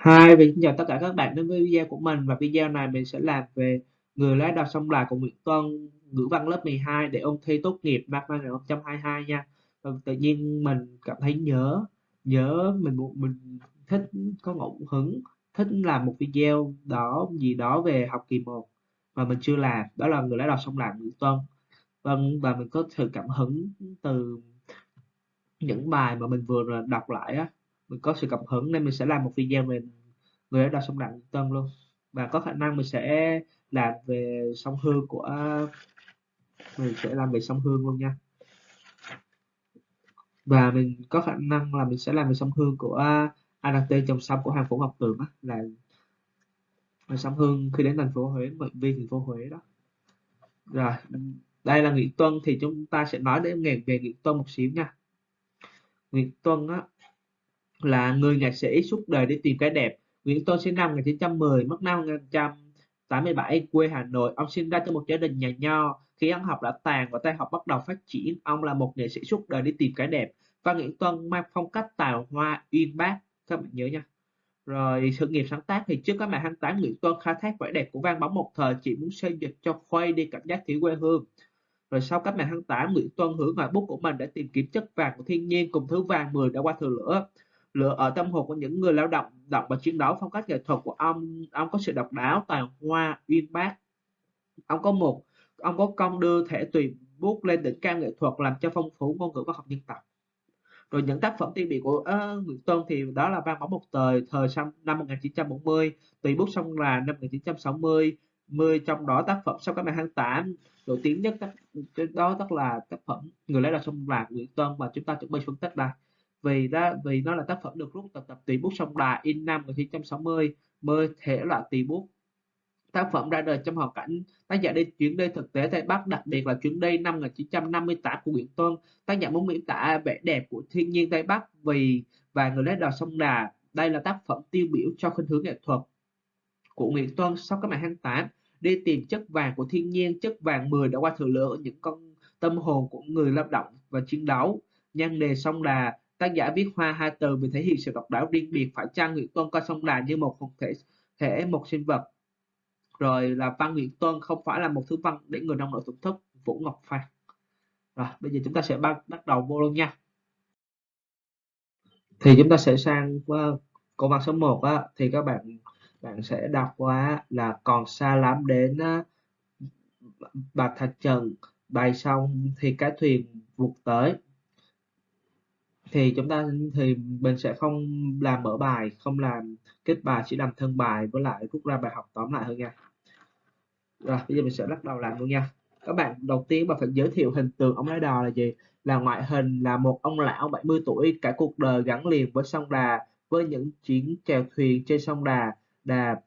hai, mình xin chào tất cả các bạn đến với video của mình và video này mình sẽ làm về người lái đò sông Đà của Nguyễn Tuân ngữ văn lớp 12 để ôn thi tốt nghiệp năm 2022 nha. Và tự nhiên mình cảm thấy nhớ nhớ mình mình thích có ngẫu hứng thích làm một video đó gì đó về học kỳ 1 mà mình chưa làm đó là người lái đò sông Đà Nguyễn Tuân. Vâng và mình có sự cảm hứng từ những bài mà mình vừa đọc lại á mình có sự cảm hứng nên mình sẽ làm một video về người đã đọc sông Đặng Tân luôn. Và có khả năng mình sẽ làm về sông Hương của mình sẽ làm về sông Hương luôn nha. Và mình có khả năng là mình sẽ làm về sông Hương của à, ADT trong sông của Hàng Phủ Ngọc Tường á, là về sông Hương khi đến thành phố Huế mệnh viên thành phố Huế đó. Rồi, đây là Nguyễn Tuân thì chúng ta sẽ nói đến nghề về Nguyễn Tuân một xíu nha. Nguyễn Tuân á là người nhạc sĩ suốt đời để tìm cái đẹp. Nguyễn Tôn sinh năm 1910, mất năm 1987, quê Hà Nội. Ông sinh ra trong một gia đình nhà nho. Khi ăn học đã tàn và tay học bắt đầu phát triển, ông là một nghệ sĩ suốt đời đi tìm cái đẹp. Và Nguyễn Tuân mang phong cách tài hoa uyên bác. Các bạn nhớ nha. Rồi sự nghiệp sáng tác thì trước các mạng 28 Nguyễn Tuân khai thác vẻ đẹp của vang bóng một thời chỉ muốn xây dịch cho khuây đi cảm giác thiếu quê hương. Rồi sau cách mạng tháng 8, Nguyễn Tuân hướng ngoại bút của mình để tìm kiếm chất vàng của thiên nhiên cùng thứ vàng 10 đã qua thừa lửa lựa ở tâm hồn của những người lao động đọc và chiến đấu phong cách nghệ thuật của ông ông có sự độc đáo tài hoa uyên bác. Ông có một ông có công đưa thể tùy bút lên đỉnh cao nghệ thuật làm cho phong phú ngôn ngữ văn học dân tộc. Rồi những tác phẩm tiêu biểu của uh, Nguyễn Tuân thì đó là vang bóng một thời thời năm 1940 tùy bút sông là năm 1960 10 trong đó tác phẩm sau các mạng tháng 8 nổi tiếng nhất tác, đó tức là tác phẩm người lấy là sông là Nguyễn Tuân mà chúng ta chuẩn bị phân tích đây vì đó, vì nó là tác phẩm được rút từ tập tùy bút sông Đà in năm 1960 mới thể loại tùy bút. Tác phẩm ra đời trong hoàn cảnh tác giả đi chuyến đi thực tế Tây Bắc, đặc biệt là chuyến đi năm 1958 của Nguyễn Tuân. Tác giả muốn miêu tả vẻ đẹp của thiên nhiên Tây Bắc vì và người lấy đò sông Đà. Đây là tác phẩm tiêu biểu cho khuynh hướng nghệ thuật của Nguyễn Tuân sau các mạng 28 đi tìm chất vàng của thiên nhiên, chất vàng 10 đã qua thừa lửa những con tâm hồn của người lao động và chiến đấu. Nhan đề sông Đà tác giả viết hoa hai từ vì thể hiện sự độc đáo riêng biệt phải chăng Nguyễn Tuân coi sông Đà như một một thể thể một sinh vật. Rồi là văn Nguyễn Tuân không phải là một thứ văn để người nông nổi thưởng thức Vũ Ngọc Phan. Rồi bây giờ chúng ta sẽ bắt bắt đầu vô luôn nha. Thì chúng ta sẽ sang uh, câu văn số 1 á, thì các bạn bạn sẽ đọc qua là còn xa lắm đến uh, Bạch Thạch Trần bài xong thì cái thuyền vụt tới thì chúng ta, thì mình sẽ không làm mở bài, không làm kết bài, chỉ làm thân bài với lại rút ra bài học tóm lại hơn nha. Rồi, bây giờ mình sẽ bắt đầu làm luôn nha. Các bạn, đầu tiên bạn phải giới thiệu hình tượng ông lái đò là gì? Là ngoại hình là một ông lão 70 tuổi, cả cuộc đời gắn liền với sông Đà, với những chuyến chèo thuyền trên sông Đà. Đà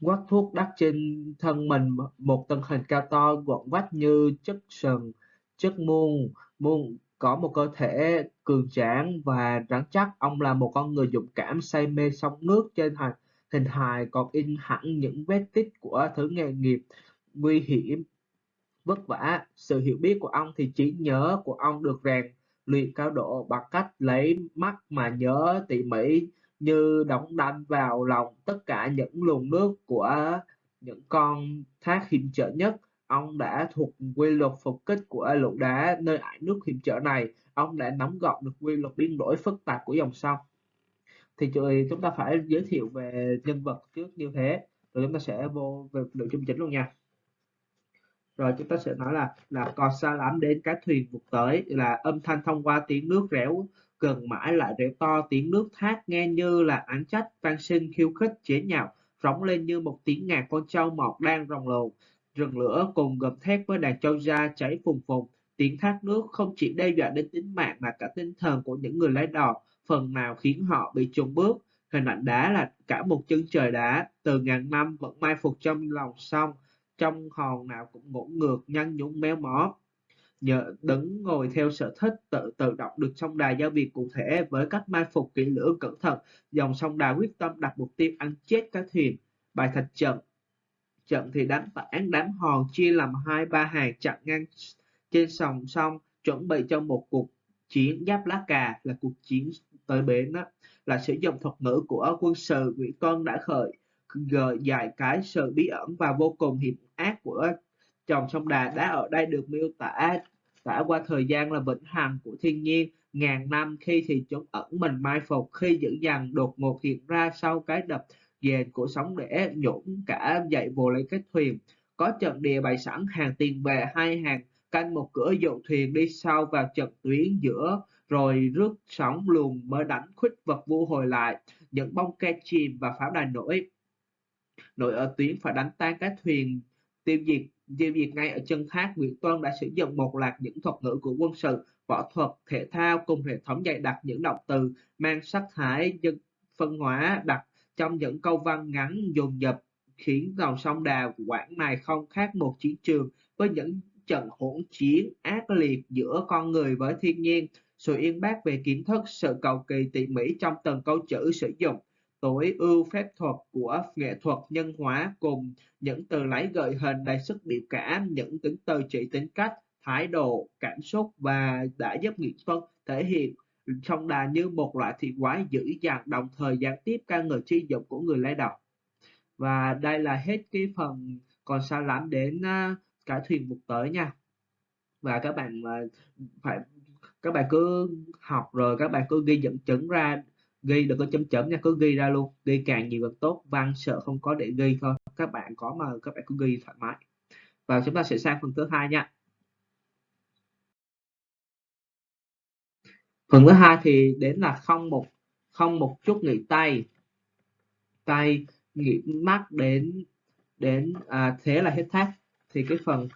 quát thuốc đắp trên thân mình, một thân hình cao to, gọn vách như chất sừng chất muôn muôn có một cơ thể cường tráng và rắn chắc, ông là một con người dũng cảm say mê sông nước trên hành hình hài còn in hẳn những vết tích của thứ nghề nghiệp nguy hiểm vất vả. Sự hiểu biết của ông thì trí nhớ của ông được rèn luyện cao độ bằng cách lấy mắt mà nhớ tỉ mỉ như đóng đanh vào lòng tất cả những luồng nước của những con thác hiểm trở nhất Ông đã thuộc quy luật phục kích của lũ đá nơi ải nước hiểm trở này. Ông đã nắm gọn được quy luật biến đổi phức tạp của dòng sông. Thì chúng ta phải giới thiệu về nhân vật trước như thế. Rồi chúng ta sẽ vô về nội dung chính luôn nha. Rồi chúng ta sẽ nói là là còn xa lắm đến cái thuyền vụt tới là âm thanh thông qua tiếng nước réo gần mãi lại réo to, tiếng nước thác nghe như là án trách van sinh khiêu khích chế nhạo, rống lên như một tiếng ngạc con trâu mọt đang rồng lồn Rừng lửa cùng gầm thét với đàn châu gia cháy phùng phùng, tiếng thác nước không chỉ đe dọa đến tính mạng mà cả tinh thần của những người lái đò, phần nào khiến họ bị chùng bước. Hình ảnh đá là cả một chân trời đá, từ ngàn năm vẫn mai phục trong lòng sông, trong hòn nào cũng ngỗ ngược, nhăn nhúng méo mó. Nhờ đứng ngồi theo sở thích tự tự động được sông đà giao việc cụ thể với cách mai phục kỹ lưỡng cẩn thận, dòng sông đà quyết tâm đặt mục tiêu ăn chết cái thuyền. Bài thạch trận trận thì đánh tảng đánh hòn chia làm hai, ba hàng chặn ngang trên sòng sông, chuẩn bị cho một cuộc chiến giáp lá cà là cuộc chiến tới bến đó. Là sử dụng thuật ngữ của quân sự Nguyễn Tuân đã khởi, gợi dạy cái sự bí ẩn và vô cùng hiểm ác của dòng sông Đà đá ở đây được miêu tả tả qua thời gian là vĩnh hằng của thiên nhiên. Ngàn năm khi thì chúng ẩn mình mai phục, khi dữ dằn đột ngột hiện ra sau cái đập dền của sóng để nhũng cả dậy vồ lấy cái thuyền. Có trận địa bày sẵn hàng tiền vệ hai hàng, canh một cửa dụ thuyền đi sau vào trận tuyến giữa, rồi rước sóng luồn mới đánh khuất vật vô hồi lại. Những bông ke chìm và pháo đài nổi. Nổi ở tuyến phải đánh tan các thuyền. Tiêu diệt tiêu diệt ngay ở chân thác, Nguyễn Tuân đã sử dụng một loạt những thuật ngữ của quân sự, võ thuật, thể thao cùng hệ thống dạy đặt những động từ mang sắc thái dân phân hóa đặt trong những câu văn ngắn dồn dập khiến dòng sông Đà Quảng này không khác một chiến trường với những trận hỗn chiến ác liệt giữa con người với thiên nhiên. Sự yên bác về kiến thức, sự cầu kỳ tỉ mỉ trong từng câu chữ sử dụng, tối ưu phép thuật của nghệ thuật nhân hóa cùng những từ lấy gợi hình đầy sức biểu cảm, những tính từ chỉ tính cách, thái độ, cảm xúc và đã giúp nghệ thuật thể hiện sông đà như một loại thị quái dữ dằn, đồng thời gián tiếp ca ngợi chi dụng của người lấy đầu và đây là hết cái phần còn sao lắm đến à, cả thuyền mục tới nha. Và các bạn à, phải, các bạn cứ học rồi các bạn cứ ghi dẫn chứng ra, ghi đừng có chấm chấm nha, cứ ghi ra luôn. Ghi càng nhiều càng tốt, văn sợ không có để ghi thôi. Các bạn có mà, các bạn cứ ghi thoải mái. Và chúng ta sẽ sang phần thứ hai nha. Phần thứ hai thì đến là không một không một chút nghỉ tay. Tay nghỉ mắt đến đến à, thế là hết thác. Thì cái phần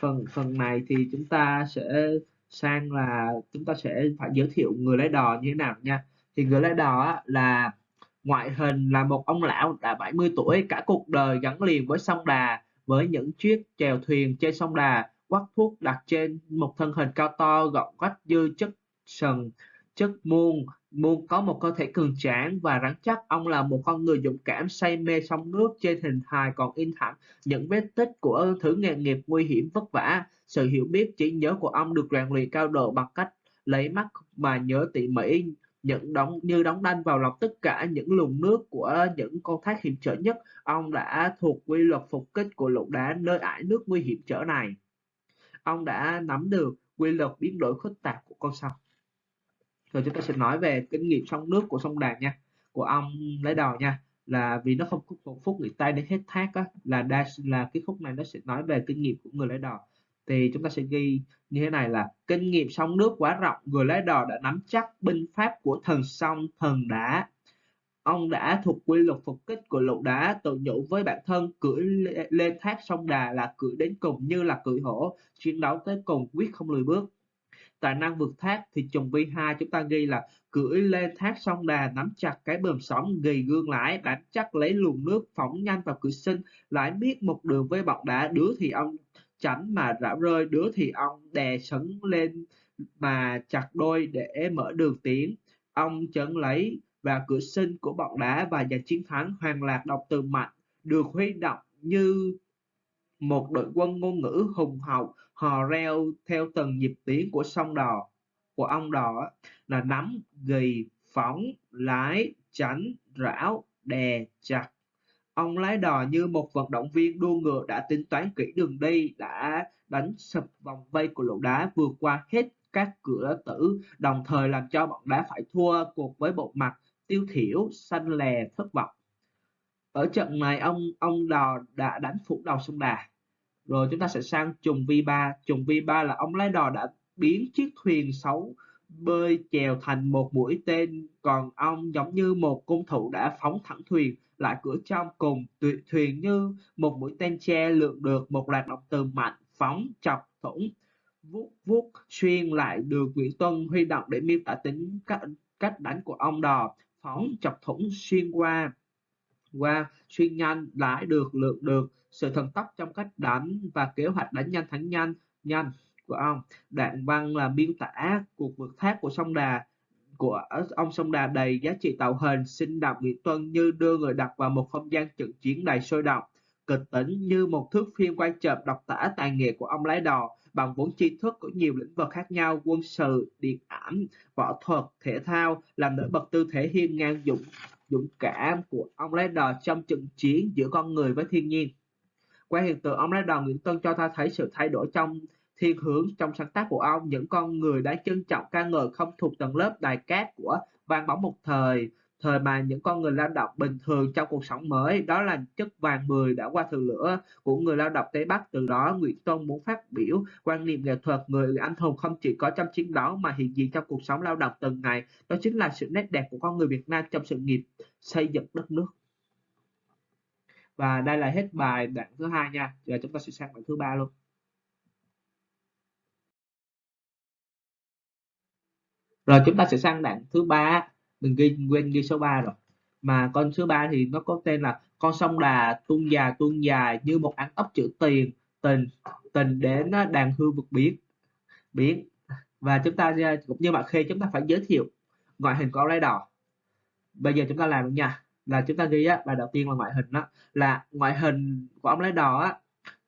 phần phần này thì chúng ta sẽ sang là chúng ta sẽ phải giới thiệu người lái đò như thế nào nha. Thì người lái đò là ngoại hình là một ông lão đã 70 tuổi cả cuộc đời gắn liền với sông Đà với những chiếc chèo thuyền trên sông Đà quắc thuốc đặt trên một thân hình cao to gọn quách dư chất sần, chất muôn. Muôn có một cơ thể cường tráng và rắn chắc. Ông là một con người dũng cảm, say mê sông nước trên hình hài còn in thẳng những vết tích của thứ nghề nghiệp nguy hiểm vất vả. Sự hiểu biết, trí nhớ của ông được rèn luyện cao độ bằng cách lấy mắt mà nhớ tỉ mỉ những đóng, như đóng đanh vào lòng tất cả những luồng nước của những con thác hiểm trở nhất. Ông đã thuộc quy luật phục kích của lục đá nơi ải nước nguy hiểm trở này. Ông đã nắm được quy luật biến đổi phức tạp của con sông rồi chúng ta sẽ nói về kinh nghiệm sông nước của sông Đà nha, của ông lấy đầu nha. Là vì nó không có một phút nghỉ tay đến hết thác á, là đa là cái khúc này nó sẽ nói về kinh nghiệm của người lái đò. Thì chúng ta sẽ ghi như thế này là, kinh nghiệm sông nước quá rộng, người lái đò đã nắm chắc binh pháp của thần sông thần đá ông đã thuộc quy luật phục kích của lũ đá tự nhủ với bản thân cưỡi lên thác sông đà là cưỡi đến cùng như là cưỡi hổ, chiến đấu tới cùng quyết không lùi bước tài năng vượt thác thì trùng vi 2 chúng ta ghi là cưỡi lên thác sông đà, nắm chặt cái bờm sóng ghi gương lãi bám chắc lấy luồng nước phóng nhanh vào cửa sinh lãi biết một đường với bọc đá, đứa thì ông tránh mà rã rơi, đứa thì ông đè sấn lên mà chặt đôi để mở đường tiến. Ông chấn lấy và cửa sinh của bọn đá và giành chiến thắng hoàng lạc độc từ mạnh được huy động như một đội quân ngôn ngữ hùng hậu hò reo theo từng nhịp tiếng của sông đò, của ông đò là nắm gì phóng lái tránh rảo, đè, chặt. Ông lái đò như một vận động viên đua ngựa đã tính toán kỹ đường đi, đã đánh sập vòng vây của lỗ đá, vượt qua hết các cửa tử, đồng thời làm cho bọn đá phải thua cuộc với bộ mặt tiêu thiểu, xanh lè, thất vọng. Ở trận này ông ông đò đã đánh phủ đầu sông đà rồi chúng ta sẽ sang trùng V3 trùng V3 là ông lái đò đã biến chiếc thuyền xấu bơi chèo thành một mũi tên còn ông giống như một cung thủ đã phóng thẳng thuyền lại cửa trong cùng thuyền như một mũi tên che lượn được một loạt động từ mạnh phóng chọc thủng. Vuốt vuốt xuyên lại được Nguyễn Tuân huy động để miêu tả tính cách, cách đánh của ông đò phóng chọc thủng xuyên qua qua xuyên nhanh lại được, lượt được, sự thần tốc trong cách đánh và kế hoạch đánh nhanh thắng nhanh nhanh của ông. Đoạn văn là miêu tả cuộc vượt thác của sông Đà, của ông sông Đà đầy giá trị tạo hình, sinh động Nguyễn Tuân như đưa người đọc vào một không gian trận chiến đầy sôi động. Kịch tính như một thước phim quay chậm độc tả tài nghệ của ông lái đò bằng vốn tri thức của nhiều lĩnh vực khác nhau, quân sự, điện ảnh, võ thuật, thể thao làm nổi bật tư thế hiên ngang dũng dũng cảm của ông lái đò trong trận chiến giữa con người với thiên nhiên. Qua hiện tượng ông lái đò, Nguyễn Tân cho ta thấy sự thay đổi trong thiên hướng, trong sáng tác của ông. Những con người đã trân trọng ca ngợi không thuộc tầng lớp đài cát của vang bóng một thời thời mà những con người lao động bình thường trong cuộc sống mới, đó là chất vàng mười đã qua thử lửa của người lao động Tây Bắc. Từ đó, Nguyễn Tôn muốn phát biểu quan niệm nghệ thuật người anh hùng không chỉ có trong chiến đấu mà hiện diện trong cuộc sống lao động từng ngày. Đó chính là sự nét đẹp của con người Việt Nam trong sự nghiệp xây dựng đất nước. Và đây là hết bài đoạn thứ hai nha. Giờ chúng ta sẽ sang đoạn thứ ba luôn. Rồi, chúng ta sẽ sang đoạn thứ ba mình ghi, quên ghi số 3 rồi. Mà con số 3 thì nó có tên là con sông đà tuôn dài tuôn dài như một án ốc chữ tiền, tình tình đến đàn hương vực biến biến và chúng ta à, cũng như bạn khi chúng ta phải giới thiệu ngoại hình của áo đỏ bây giờ chúng ta làm nha. Là chúng ta ghi á, bài đầu tiên là ngoại hình đó là ngoại hình của ông lái đò á,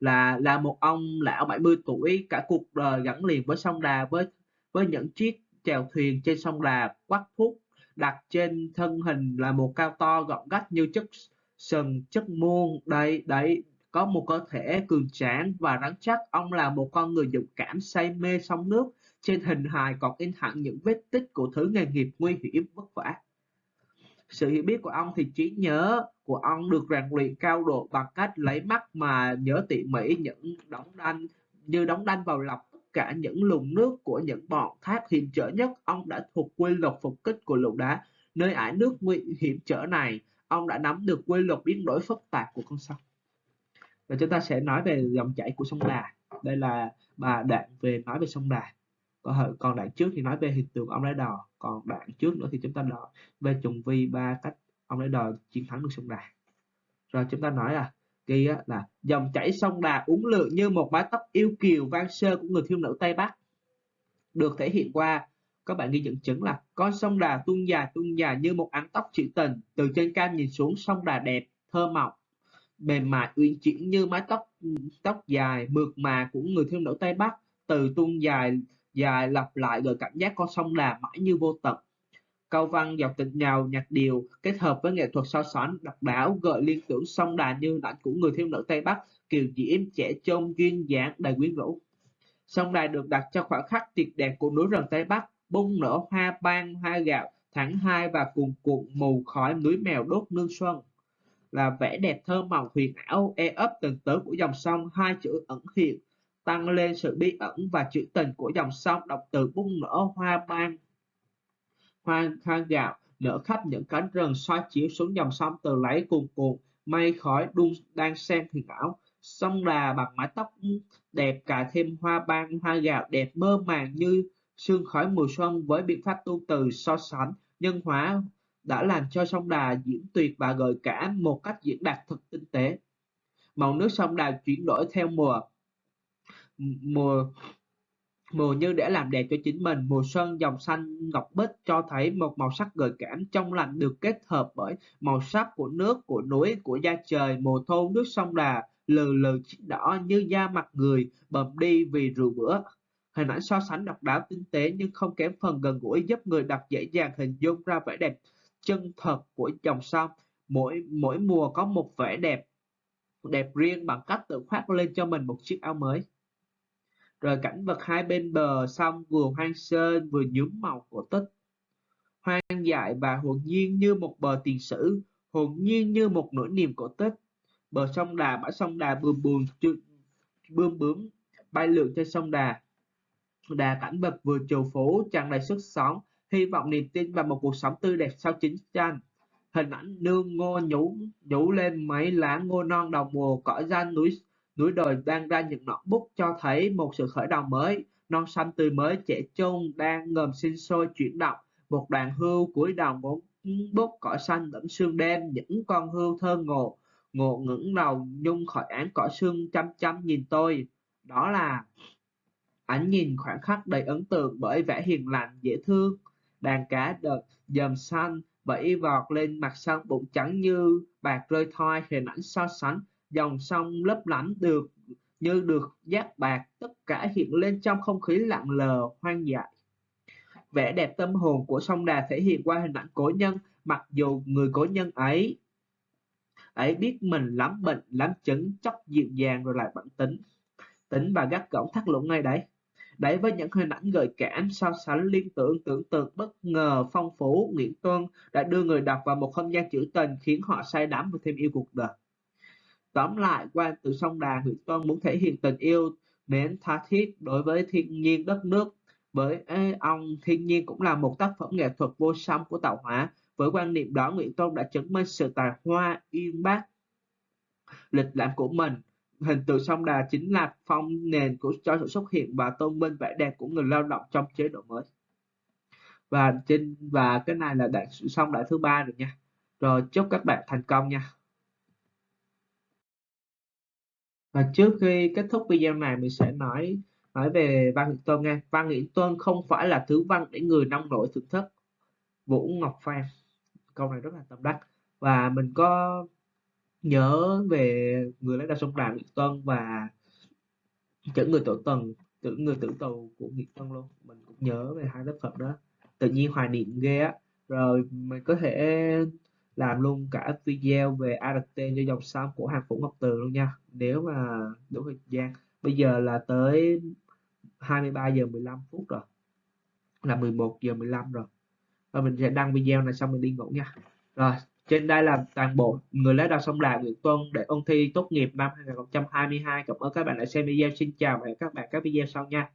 là là một ông lão 70 tuổi, cả cuộc đời gắn liền với sông Đà, với với những chiếc chèo thuyền trên sông Đà quắc thuốc đặt trên thân hình là một cao to gọn gách như chất sừng, chất muôn. Đây, đấy, có một cơ thể cường tráng và rắn chắc. Ông là một con người dũng cảm, say mê sông nước. Trên hình hài còn in hẳn những vết tích của thứ nghề nghiệp nguy hiểm, vất vả. Sự hiểu biết của ông thì trí nhớ của ông được rèn luyện cao độ bằng cách lấy mắt mà nhớ tỉ mỉ những đóng đanh, như đóng đanh vào lọc cả những luồng nước của những bọn thác hiểm trở nhất. Ông đã thuộc quy luật phục kích của lũ đá. Nơi ải nước nguy hiểm trở này, ông đã nắm được quy luật biến đổi phức tạp của con sông. Và chúng ta sẽ nói về dòng chảy của sông Đà. Đây là bà đoạn về nói về sông Đà. Còn còn đoạn trước thì nói về hiện tượng ông lái đò. Còn đoạn trước nữa thì chúng ta nói về trùng vi ba cách ông lái đò chiến thắng được sông Đà. Rồi chúng ta nói là ghi là dòng chảy sông Đà uốn lượn như một mái tóc yêu kiều vang sơ của người thiếu nữ Tây Bắc được thể hiện qua các bạn ghi dẫn chứng là con sông Đà tuôn dài tuôn dài như một áng tóc trữ tình, từ trên cao nhìn xuống sông Đà đẹp, thơ mộng, mềm mại, uyển chuyển như mái tóc tóc dài mượt mà của người thiếu nữ Tây Bắc, từ tuôn dài dài lặp lại gợi cảm giác con sông Đà mãi như vô tận. Câu văn dọc tịch nhào nhạc điều kết hợp với nghệ thuật so sánh độc đáo gợi liên tưởng sông Đà như ảnh của người thiếu nữ Tây Bắc kiều diễm trẻ trông duyên dáng đầy quyến rũ. Sông Đà được đặt cho khoảnh khắc tuyệt đẹp của núi rừng Tây Bắc, bung nở hoa ban hoa gạo tháng hai và cuồn cuộn mù khói núi mèo đốt nương xuân là vẻ đẹp thơ mộng huyền ảo e ấp từng tớ của dòng sông hai chữ ẩn hiện tăng lên sự bí ẩn và trữ tình của dòng sông đọc từ bung nở hoa ban hoa khang gạo nở khắp những cánh rừng soi chiếu xuống dòng sông từ lấy cuồn cuộn, mây khói đun đang xen huyền ảo sông đà bằng mái tóc đẹp cả thêm hoa ban, hoa gạo đẹp mơ màng như sương khói mùa xuân với biện pháp tu từ so sánh. Nhân hóa đã làm cho sông đà diễn tuyệt và gợi cảm một cách diễn đạt thật tinh tế. Màu nước sông đà chuyển đổi theo mùa mùa mùa như để làm đẹp cho chính mình, mùa xuân dòng xanh ngọc bích cho thấy một màu sắc gợi cảm trong lành được kết hợp bởi màu sắc của nước, của núi, của da trời, mùa thu, nước sông đà, lừ lừ đỏ như da mặt người, bầm đi vì rượu bữa. Hình ảnh so sánh độc đáo tinh tế nhưng không kém phần gần gũi giúp người đọc dễ dàng hình dung ra vẻ đẹp chân thật của dòng sông. Mỗi mỗi mùa có một vẻ đẹp đẹp riêng bằng cách tự khoác lên cho mình một chiếc áo mới rồi cảnh vật hai bên bờ sông vừa hoang sơ vừa nhuốm màu cổ tích. Hoang dại và hồn nhiên như một bờ tiền sử, hồn nhiên như một nỗi niềm cổ tích. Bờ sông đà, bãi sông đà bươm bướm bươm bướm, bay lượn trên sông đà. Đà cảnh vật vừa trù phú, tràn đầy sức sống, hy vọng niềm tin và một cuộc sống tươi đẹp sau chiến tranh. Hình ảnh nương ngô nhũ nhũ lên mấy lá ngô non đầu mùa, cỏ danh núi núi đồi đang ra những ngọn bút cho thấy một sự khởi đầu mới. Non xanh tươi mới trẻ trung đang ngầm sinh sôi chuyển động. Một đoàn hươu cuối đầu bốn bút cỏ xanh lẫn sương đêm, những con hươu thơ ngộ ngộ ngẩng đầu nhung khỏi án cỏ sương chăm chăm nhìn tôi. Đó là ánh nhìn khoảnh khắc đầy ấn tượng bởi vẻ hiền lành, dễ thương. Đàn cá đợt dầm xanh vẫy vọt lên mặt sông bụng trắng như bạc rơi thoi, hình ảnh so sánh dòng sông lấp lánh được như được giác bạc, tất cả hiện lên trong không khí lặng lờ, hoang dại. Vẻ đẹp tâm hồn của sông Đà thể hiện qua hình ảnh cổ nhân, mặc dù người cổ nhân ấy ấy biết mình lắm bệnh, lắm chứng chóc dịu dàng rồi lại bản tính. Tính và gắt gỏng thắt lũng ngay đấy. Đấy với những hình ảnh gợi cảm, so sánh liên tưởng tưởng tượng bất ngờ, phong phú nguyễn tuân đã đưa người đọc vào một không gian trữ tình, khiến họ say đắm và thêm yêu cuộc đời tóm lại quan từ sông đà nguyễn tuân muốn thể hiện tình yêu đến tha thiết đối với thiên nhiên đất nước. Với ông thiên nhiên cũng là một tác phẩm nghệ thuật vô song của tạo hóa. Với quan niệm đó, nguyễn tuân đã chứng minh sự tài hoa, uyên bác, lịch lãm của mình. Hình tượng sông Đà chính là phong nền của cho sự xuất hiện và tôn vinh vẻ đẹp của người lao động trong chế độ mới. Và trên, và cái này là đoạn sông đại thứ ba rồi nha. Rồi chúc các bạn thành công nha. Và trước khi kết thúc video này, mình sẽ nói nói về văn nghị tôn nghe văn nghị tôn không phải là thứ văn để người nông nổi thưởng thức Vũ Ngọc Phan. Câu này rất là tâm đắc. Và mình có nhớ về người lãnh đạo sông Đà nghị tôn và chữ người tổ tần, chữ người tử tù của nghị tôn luôn. Mình cũng nhớ về hai tác phẩm đó. Tự nhiên hoài niệm ghê á. Rồi mình có thể làm luôn cả video về ART cho dòng sông của hàng phủ ngọc từ luôn nha. Nếu mà đủ thời gian. Bây giờ là tới 23 giờ 15 phút rồi. Là 11 giờ 15 rồi. Và mình sẽ đăng video này xong mình đi ngủ nha. Rồi, trên đây là toàn bộ người lấy đầu sông Đà Nguyễn Tuân để ôn thi tốt nghiệp năm 2022 cảm ơn các bạn đã xem video. Xin chào và hẹn các bạn các video sau nha.